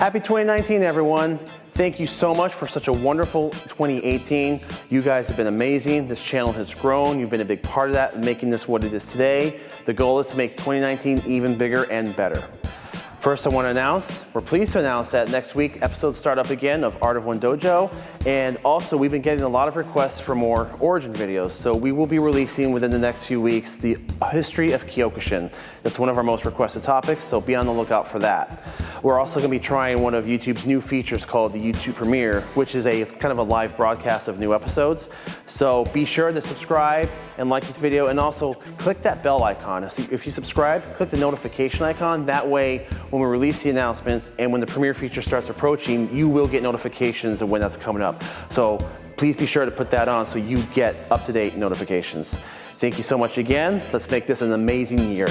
Happy 2019, everyone. Thank you so much for such a wonderful 2018. You guys have been amazing. This channel has grown. You've been a big part of that, making this what it is today. The goal is to make 2019 even bigger and better. First, I want to announce, we're pleased to announce that next week episodes start up again of Art of One Dojo. And also, we've been getting a lot of requests for more origin videos. So we will be releasing within the next few weeks the history of Kyokushin. It's one of our most requested topics, so be on the lookout for that. We're also going to be trying one of YouTube's new features called the YouTube Premiere, which is a kind of a live broadcast of new episodes. So be sure to subscribe and like this video and also click that bell icon. So If you subscribe, click the notification icon. That way, when we release the announcements and when the Premiere feature starts approaching, you will get notifications of when that's coming up. So please be sure to put that on so you get up-to-date notifications. Thank you so much again. Let's make this an amazing year.